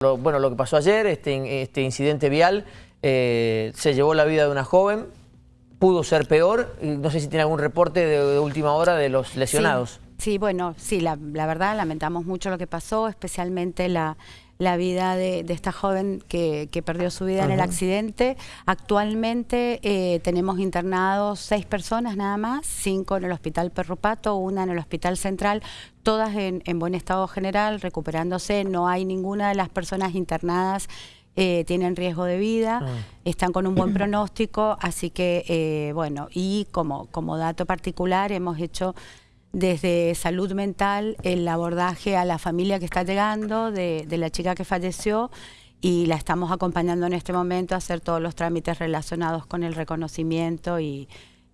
Lo, bueno, lo que pasó ayer, este, este incidente vial, eh, se llevó la vida de una joven, pudo ser peor, y no sé si tiene algún reporte de, última hora de los lesionados. Sí, bueno, sí, la, verdad lamentamos mucho lo que pasó, especialmente la, vida de, esta joven que, perdió su vida en el accidente. Actualmente eh, tenemos internados seis personas nada más, cinco en el Hospital Perrupato, una en el Hospital Central, todas en, buen estado general, recuperándose. No hay ninguna de las personas internadas eh, tienen riesgo de vida, ah. están con un buen pronóstico, así que, eh, bueno, y como, como dato particular hemos hecho desde salud mental el abordaje a la familia que está llegando, de, la chica que falleció, y la estamos acompañando en este momento a hacer todos los trámites relacionados con el reconocimiento y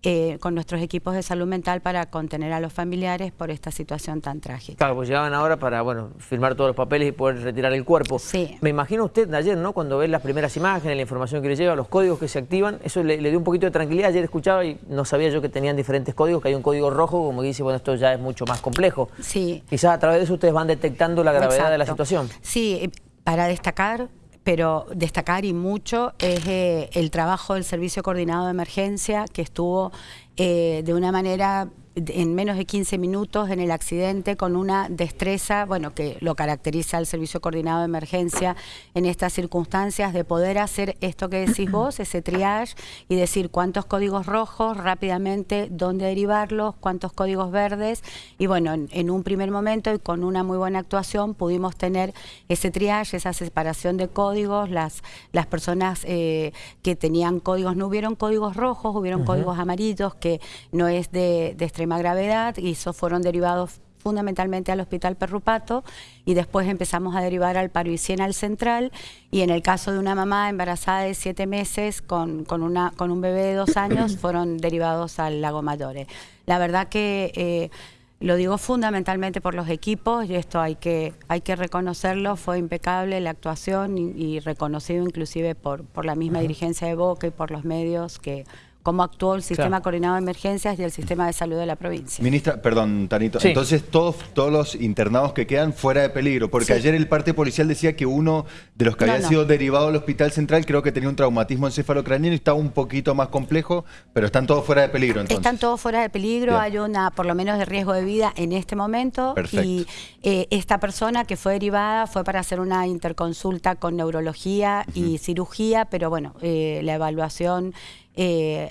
eh, con nuestros equipos de salud mental para contener a los familiares por esta situación tan trágica. Claro, pues llegaban ahora para bueno firmar todos los papeles y poder retirar el cuerpo. Sí. Me imagino usted ayer, ¿no? Cuando ve las primeras imágenes, la información que le llega, los códigos que se activan, eso le, dio un poquito de tranquilidad. Ayer escuchaba y no sabía yo que tenían diferentes códigos, que hay un código rojo, como dice, bueno, esto ya es mucho más complejo. Sí. Quizás a través de eso ustedes van detectando la gravedad de la situación. Sí, para destacar pero destacar y mucho es eh, el trabajo del Servicio Coordinado de Emergencia que estuvo eh, de una manera en menos de 15 minutos en el accidente con una destreza, bueno, que lo caracteriza el Servicio Coordinado de Emergencia en estas circunstancias, de poder hacer esto que decís vos, ese triage, y decir cuántos códigos rojos rápidamente, dónde derivarlos, cuántos códigos verdes, y bueno, en, un primer momento y con una muy buena actuación pudimos tener ese triage, esa separación de códigos, las, las personas eh, que tenían códigos, no hubieron códigos rojos, hubieron códigos amarillos, que no es de, de gravedad y esos fueron derivados fundamentalmente al Hospital Perrupato y después empezamos a derivar al Paruicien al Central y en el caso de una mamá embarazada de siete meses con, una, con un bebé de dos años fueron derivados al Lago Mayores. La verdad que eh, lo digo fundamentalmente por los equipos y esto hay que, hay que reconocerlo, fue impecable la actuación y, reconocido inclusive por, por la misma dirigencia de Boca y por los medios que cómo actuó el sistema coordinado de emergencias y el sistema de salud de la provincia. Ministra, perdón, Tanito, entonces todos, todos los internados que quedan fuera de peligro, porque ayer el parte policial decía que uno de los que había sido derivado al hospital central creo que tenía un traumatismo encefalocraniano y estaba un poquito más complejo, pero están todos fuera de peligro entonces. Están todos fuera de peligro, hay una por lo menos de riesgo de vida en este momento y eh, esta persona que fue derivada fue para hacer una interconsulta con neurología y cirugía, pero bueno, eh, la evaluación eh,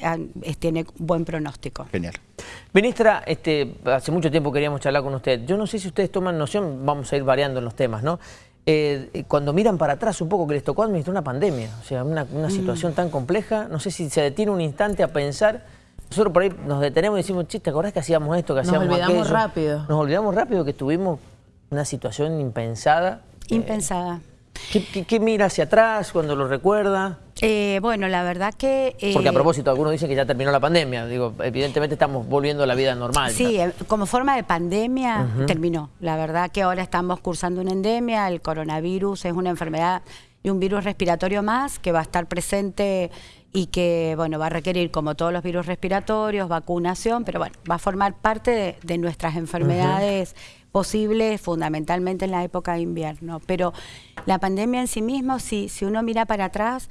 tiene buen pronóstico. Genial. Ministra, este, hace mucho tiempo queríamos charlar con usted. Yo no sé si ustedes toman noción, vamos a ir variando en los temas, ¿no? Eh, cuando miran para atrás un poco que les tocó administrar una pandemia, o sea, una, mm. situación tan compleja, no sé si se detiene un instante a pensar, nosotros por ahí nos detenemos y decimos, chiste, ¿te acordás que hacíamos esto, que hacíamos Nos olvidamos rápido. Nos olvidamos rápido que tuvimos una situación impensada. Impensada. ¿Qué, mira hacia atrás cuando lo recuerda? Eh, bueno, la verdad que... Eh, Porque a propósito, algunos dicen que ya terminó la pandemia. Digo, evidentemente estamos volviendo a la vida normal. Sí, eh, como forma de pandemia terminó. La verdad que ahora estamos cursando una endemia. El coronavirus es una enfermedad y un virus respiratorio más que va a estar presente y que bueno va a requerir, como todos los virus respiratorios, vacunación, pero bueno, va a formar parte de, nuestras enfermedades posibles, fundamentalmente en la época de invierno. Pero la pandemia en sí misma, si, si uno mira para atrás,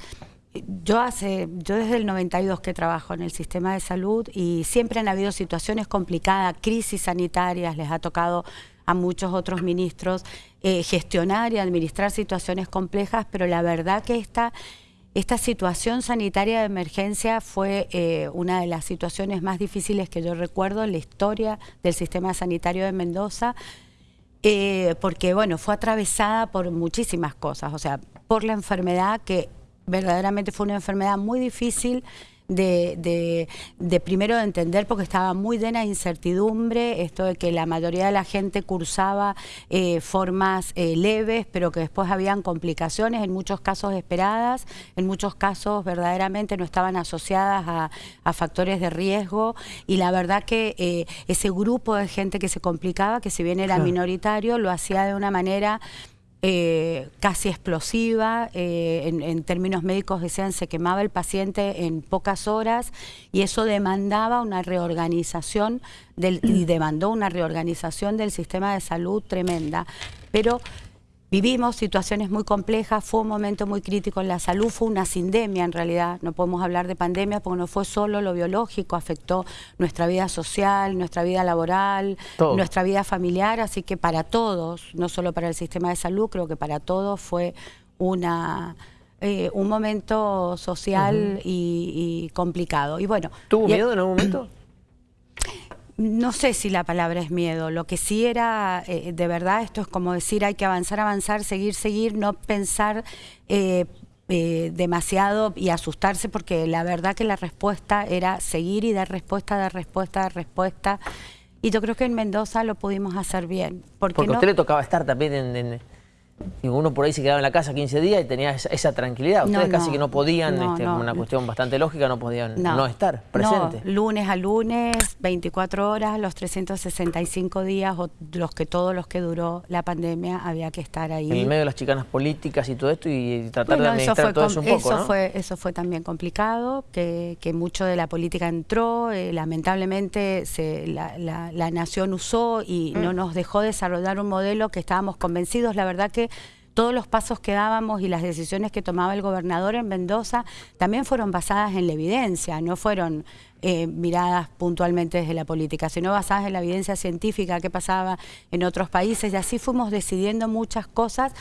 yo hace, yo desde el 92 que trabajo en el sistema de salud y siempre han habido situaciones complicadas, crisis sanitarias, les ha tocado a muchos otros ministros eh, gestionar y administrar situaciones complejas, pero la verdad que esta esta situación sanitaria de emergencia fue eh, una de las situaciones más difíciles que yo recuerdo en la historia del sistema sanitario de Mendoza, eh, porque bueno, fue atravesada por muchísimas cosas, o sea, por la enfermedad que verdaderamente fue una enfermedad muy difícil, de, de, primero de entender porque estaba muy llena de incertidumbre, esto de que la mayoría de la gente cursaba eh, formas eh, leves, pero que después habían complicaciones, en muchos casos esperadas, en muchos casos verdaderamente no estaban asociadas a, factores de riesgo. Y la verdad que eh, ese grupo de gente que se complicaba, que si bien era minoritario, lo hacía de una manera eh, casi explosiva, eh, en, términos médicos decían se quemaba el paciente en pocas horas y eso demandaba una reorganización del, y demandó una reorganización del sistema de salud tremenda. Pero Vivimos situaciones muy complejas, fue un momento muy crítico en la salud, fue una sindemia en realidad, no podemos hablar de pandemia porque no fue solo lo biológico, afectó nuestra vida social, nuestra vida laboral, nuestra vida familiar, así que para todos, no solo para el sistema de salud, creo que para todos fue una... Eh, un momento social y, complicado. Y bueno, ¿Tuvo miedo en algún momento? No sé si la palabra es miedo, lo que sí era, eh, de verdad, esto es como decir hay que avanzar, avanzar, seguir, seguir, no pensar eh, eh, demasiado y asustarse porque la verdad que la respuesta era seguir y dar respuesta, dar respuesta, dar respuesta. Y yo creo que en Mendoza lo pudimos hacer bien. Porque, a usted le tocaba estar también en y uno por ahí se quedaba en la casa 15 días y tenía esa, tranquilidad. Ustedes casi que no podían, este, una cuestión bastante lógica, no podían no, estar presentes. lunes a lunes, 24 horas, los 365 días, o los que todos los que duró la pandemia, había que estar ahí. En el medio de las chicanas políticas y todo esto y tratar de administrar todo eso un poco, eso Fue, eso fue también complicado, que, mucho de la política entró, eh, lamentablemente se, la, la, nación usó y no mm. nos dejó desarrollar un modelo que estábamos convencidos, la verdad que todos los pasos que dábamos y las decisiones que tomaba el gobernador en Mendoza también fueron basadas en la evidencia, no fueron eh, miradas puntualmente desde la política, sino basadas en la evidencia científica que pasaba en otros países. Y así fuimos decidiendo muchas cosas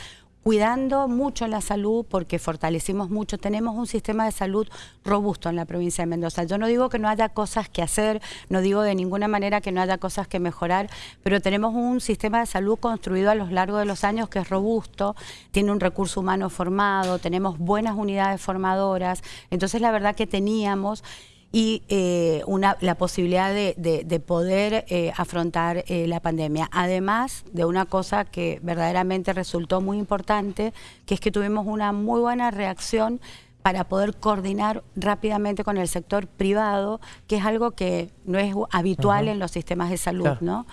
cuidando mucho la salud porque fortalecimos mucho. Tenemos un sistema de salud robusto en la provincia de Mendoza. Yo no digo que no haya cosas que hacer, no digo de ninguna manera que no haya cosas que mejorar, pero tenemos un sistema de salud construido a lo largo de los años que es robusto, tiene un recurso humano formado, tenemos buenas unidades formadoras. Entonces la verdad que teníamos y eh, una, la posibilidad de, poder eh, afrontar eh, la pandemia. Además de una cosa que verdaderamente resultó muy importante, que es que tuvimos una muy buena reacción para poder coordinar rápidamente con el sector privado, que es algo que no es habitual en los sistemas de salud, ¿no?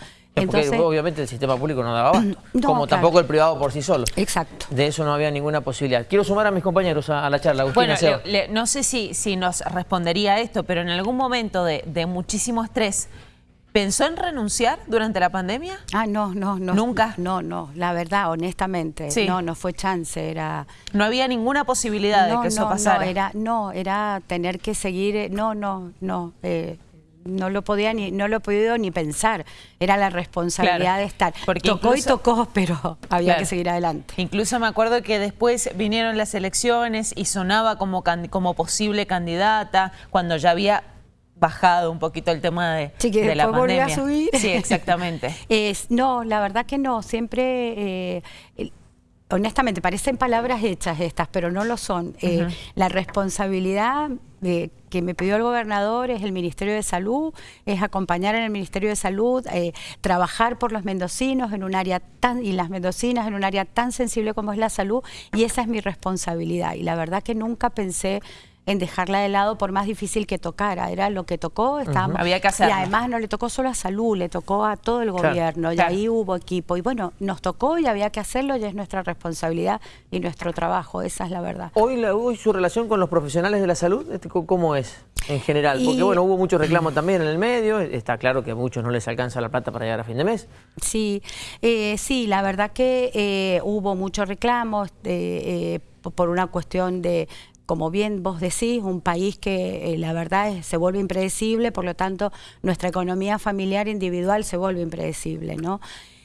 Porque obviamente el sistema público no daba abasto, como tampoco el privado por sí solo. Exacto. De eso no había ninguna posibilidad. Quiero sumar a mis compañeros a, la charla. bueno, no sé si, si nos respondería esto, pero en algún momento de, muchísimo estrés, ¿Pensó en renunciar durante la pandemia? Ah, no, no, no. ¿Nunca? No, no, la verdad, honestamente, no, no fue chance, era... No había ninguna posibilidad de que eso pasara. No, era, no, era tener que seguir, no, no, no, eh, no lo podía ni, no lo he podido ni pensar. Era la responsabilidad de estar. Porque tocó y tocó, pero había que seguir adelante. Incluso me acuerdo que después vinieron las elecciones y sonaba como, como posible candidata, cuando ya había bajado un poquito el tema de, de la pandemia. a subir. Sí, exactamente. es, no, la verdad que no. Siempre... Eh, honestamente, parecen palabras hechas estas, pero no lo son. Eh, la responsabilidad que me pidió el gobernador es el Ministerio de Salud, es acompañar en el Ministerio de Salud, eh, trabajar por los mendocinos en un área tan, y las mendocinas en un área tan sensible como es la salud, y esa es mi responsabilidad. Y la verdad que nunca pensé en dejarla de lado por más difícil que tocara. Era lo que tocó, estábamos... Había que hacerlo. Y además no le tocó solo a salud, le tocó a todo el gobierno y ahí hubo equipo. Y bueno, nos tocó y había que hacerlo y es nuestra responsabilidad y nuestro trabajo, esa es la verdad. Hoy, hoy su relación con los profesionales de la salud, este, ¿cómo es en general? Porque bueno, hubo muchos reclamos también en el medio, está claro que a muchos no les alcanza la plata para llegar a fin de mes. Sí, eh, sí, la verdad que eh, hubo muchos reclamos eh, por una cuestión de como bien vos decís, un país que eh, la verdad se vuelve impredecible, por lo tanto nuestra economía familiar individual se vuelve impredecible, ¿no?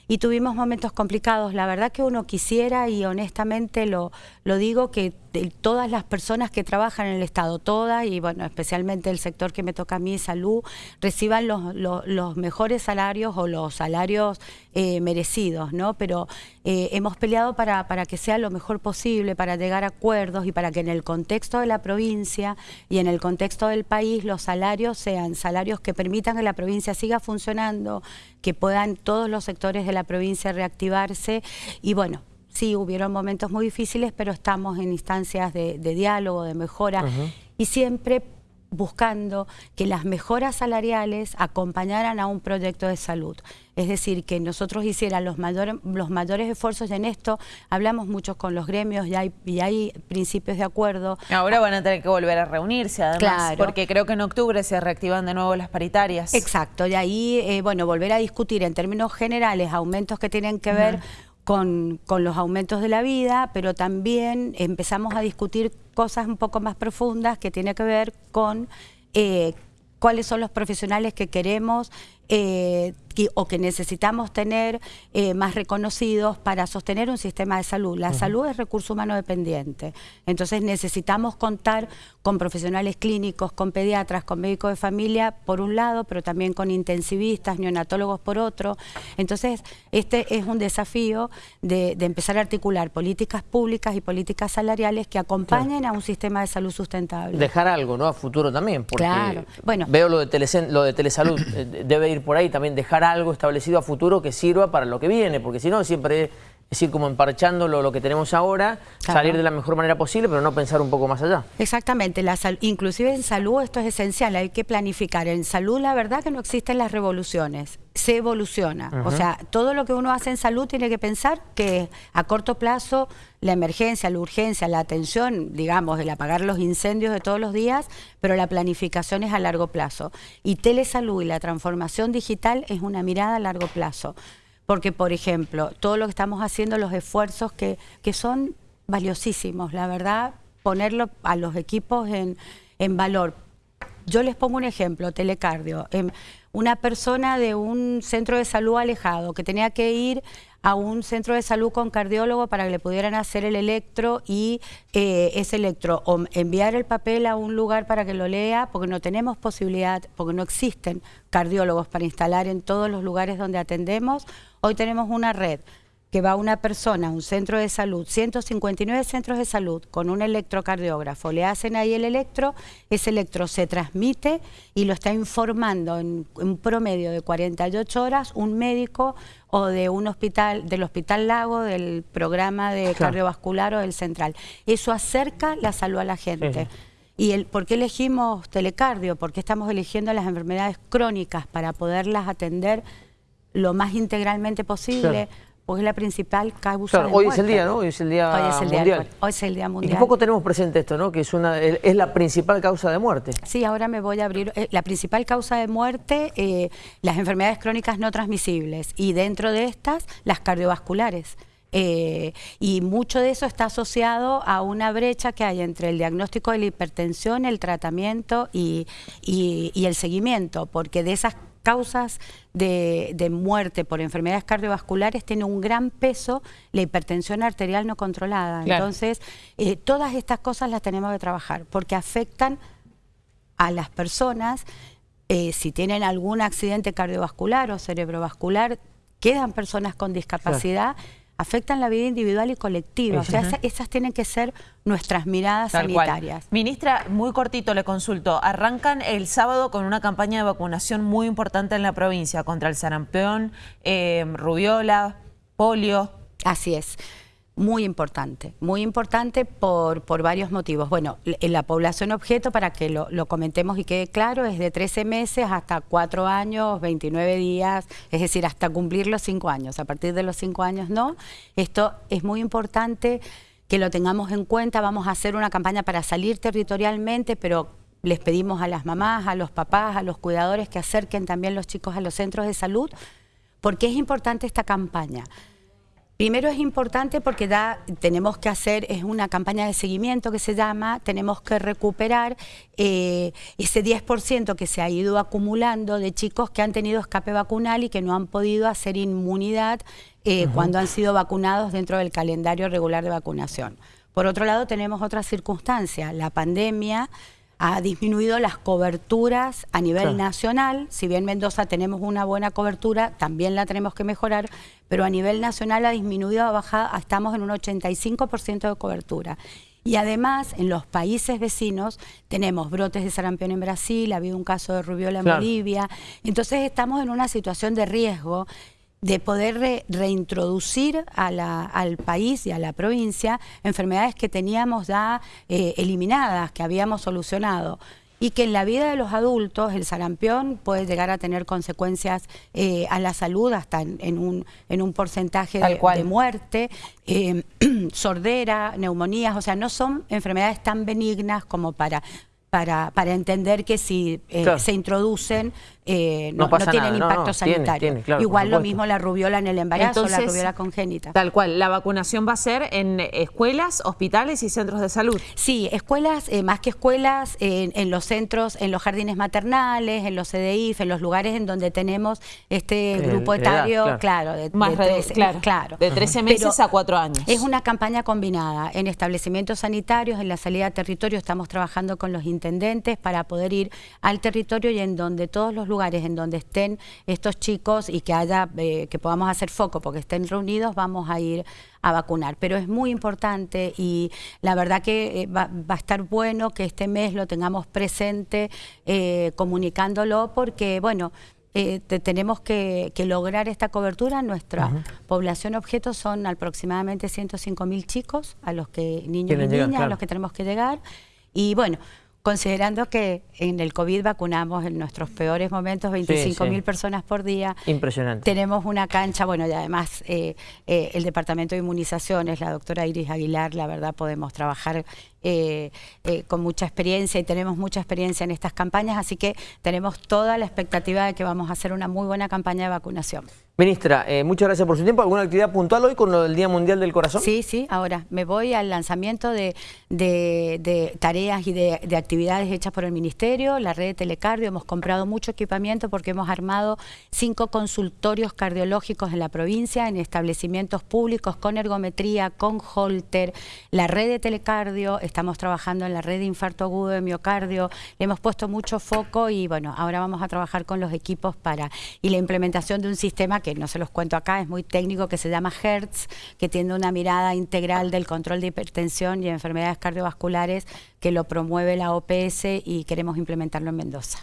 y tuvimos momentos complicados. La verdad que uno quisiera y honestamente lo, lo digo que todas las personas que trabajan en el Estado, todas y bueno, especialmente el sector que me toca a mí, salud, reciban los, los, mejores salarios o los salarios eh, merecidos, ¿no? Pero eh, hemos peleado para, para que sea lo mejor posible, para llegar a acuerdos y para que en el contexto de la provincia y en el contexto del país los salarios sean salarios que permitan que la provincia siga funcionando, que puedan todos los sectores de la provincia reactivarse y bueno, sí, hubieron momentos muy difíciles, pero estamos en instancias de, diálogo, de mejora y siempre buscando que las mejoras salariales acompañaran a un proyecto de salud. Es decir, que nosotros hicieran los, mayores los mayores esfuerzos en esto. Hablamos mucho con los gremios y hay, y hay principios de acuerdo. Ahora van a tener que volver a reunirse, además, porque creo que en octubre se reactivan de nuevo las paritarias. Exacto, y ahí, eh, bueno, volver a discutir en términos generales aumentos que tienen que ver con, los aumentos de la vida, pero también empezamos a discutir cosas un poco más profundas que tiene que ver con eh, cuáles son los profesionales que queremos eh, o que necesitamos tener eh, más reconocidos para sostener un sistema de salud. La salud es recurso humano dependiente, entonces necesitamos contar con profesionales clínicos, con pediatras, con médicos de familia por un lado, pero también con intensivistas, neonatólogos por otro. Entonces este es un desafío de, empezar a articular políticas públicas y políticas salariales que acompañen a un sistema de salud sustentable. Dejar algo, ¿no? A futuro también, porque claro. bueno, veo lo de, lo de telesalud, eh, debe ir por ahí también dejar algo establecido a futuro que sirva para lo que viene, porque si no siempre es ir como emparchando lo, que tenemos ahora, salir de la mejor manera posible, pero no pensar un poco más allá. Exactamente, la inclusive en salud esto es esencial, hay que planificar. En salud la verdad que no existen las revoluciones, se evoluciona. O sea, todo lo que uno hace en salud tiene que pensar que a corto plazo la emergencia, la urgencia, la atención, digamos, el apagar los incendios de todos los días, pero la planificación es a largo plazo. Y telesalud y la transformación digital es una mirada a largo plazo. Porque, por ejemplo, todo lo que estamos haciendo, los esfuerzos que, que son valiosísimos, la verdad, ponerlo a los equipos en, en valor. Yo les pongo un ejemplo, telecardio. Em, una persona de un centro de salud alejado que tenía que ir a un centro de salud con cardiólogo para que le pudieran hacer el electro y eh, ese electro o enviar el papel a un lugar para que lo lea, porque no tenemos posibilidad, porque no existen cardiólogos para instalar en todos los lugares donde atendemos. Hoy tenemos una red que va una persona a un centro de salud, 159 centros de salud con un electrocardiógrafo, le hacen ahí el electro, ese electro se transmite y lo está informando en un promedio de 48 horas un médico o de un hospital, del Hospital Lago, del programa de cardiovascular o del central. Eso acerca la salud a la gente. ¿Y el, por qué elegimos telecardio? ¿Por qué estamos eligiendo las enfermedades crónicas para poderlas atender lo más integralmente posible? Porque es la principal causa claro, hoy es el día, ¿no? Hoy es el día mundial. hoy es el día mundial. Y poco tenemos presente esto, ¿no? Que es una es la principal causa de muerte. Sí, ahora me voy a abrir. Eh, la principal causa de muerte, eh, las enfermedades crónicas no transmisibles y dentro de estas, las cardiovasculares. Eh, y mucho de eso está asociado a una brecha que hay entre el diagnóstico de la hipertensión, el tratamiento y, y el seguimiento, porque de esas causas de, muerte por enfermedades cardiovasculares tiene un gran peso la hipertensión arterial no controlada. Entonces, eh, todas estas cosas las tenemos que trabajar porque afectan a las personas eh, si tienen algún accidente cardiovascular o cerebrovascular, quedan personas con discapacidad afectan la vida individual y colectiva. O sea, esas, tienen que ser nuestras miradas sanitarias. Ministra, muy cortito le consulto. Arrancan el sábado con una campaña de vacunación muy importante en la provincia contra el sarampión, eh, rubiola, polio. Así es. Muy importante, muy importante por, por varios motivos. Bueno, en la población objeto, para que lo, lo, comentemos y quede claro, es de 13 meses hasta 4 años, 29 días, es decir, hasta cumplir los 5 años. A partir de los 5 años no. Esto es muy importante que lo tengamos en cuenta. Vamos a hacer una campaña para salir territorialmente, pero les pedimos a las mamás, a los papás, a los cuidadores que acerquen también los chicos a los centros de salud, porque es importante esta campaña. Primero es importante porque da, tenemos que hacer, es una campaña de seguimiento que se llama, tenemos que recuperar eh, ese 10% que se ha ido acumulando de chicos que han tenido escape vacunal y que no han podido hacer inmunidad eh, cuando han sido vacunados dentro del calendario regular de vacunación. Por otro lado, tenemos otra circunstancia, la pandemia ha disminuido las coberturas a nivel nacional. Si bien Mendoza tenemos una buena cobertura, también la tenemos que mejorar, pero a nivel nacional ha disminuido, ha bajado, estamos en un 85% de cobertura. Y además, en los países vecinos tenemos brotes de sarampión en Brasil, ha habido un caso de rubiola en Bolivia. Entonces estamos en una situación de riesgo de poder reintroducir al país y a la provincia enfermedades que teníamos ya eh, eliminadas, que habíamos solucionado. Y que en la vida de los adultos el sarampión puede llegar a tener consecuencias eh, a la salud hasta en, un, en un porcentaje de, muerte, eh, sordera, neumonías, o sea, no son enfermedades tan benignas como para para, para entender que si eh, se introducen eh, no, tienen impacto sanitario. Igual lo mismo la rubiola en el embarazo, la rubiola congénita. Tal cual, la vacunación va a ser en escuelas, hospitales y centros de salud. Sí, escuelas, eh, más que escuelas, en, los centros, en los jardines maternales, en los CDIF, en los lugares en donde tenemos este grupo etario, claro, de, más de 13, claro, de 13 meses a 4 años. Es una campaña combinada en establecimientos sanitarios, en la salida a territorio estamos trabajando con los para poder ir al territorio y en donde todos los lugares en donde estén estos chicos y que haya eh, que podamos hacer foco porque estén reunidos, vamos a ir a vacunar. Pero es muy importante y la verdad que eh, va, a estar bueno que este mes lo tengamos presente eh, comunicándolo porque, bueno, tenemos que, lograr esta cobertura. Nuestra población objeto son aproximadamente 105 mil chicos, a los que niños y niñas, a los que tenemos que llegar. Y bueno, considerando que en el COVID vacunamos en nuestros peores momentos 25 mil personas por día. Impresionante. Tenemos una cancha, bueno, y además eh, eh, el Departamento de Inmunizaciones, la doctora Iris Aguilar, la verdad podemos trabajar eh, con mucha experiencia y tenemos mucha experiencia en estas campañas, así que tenemos toda la expectativa de que vamos a hacer una muy buena campaña de vacunación. Ministra, eh, muchas gracias por su tiempo. ¿Alguna actividad puntual hoy con lo del Día Mundial del Corazón? Sí, sí, ahora me voy al lanzamiento de, tareas y de, actividades hechas por el Ministerio, la red de telecardio. Hemos comprado mucho equipamiento porque hemos armado cinco consultorios cardiológicos en la provincia, en establecimientos públicos con ergometría, con holter, la red de telecardio, estamos trabajando en la red de infarto agudo de miocardio, le hemos puesto mucho foco y bueno, ahora vamos a trabajar con los equipos para y la implementación de un sistema que no se los cuento acá, es muy técnico, que se llama HERTZ, que tiene una mirada integral del control de hipertensión y enfermedades cardiovasculares que lo promueve la OPS y queremos implementarlo en Mendoza.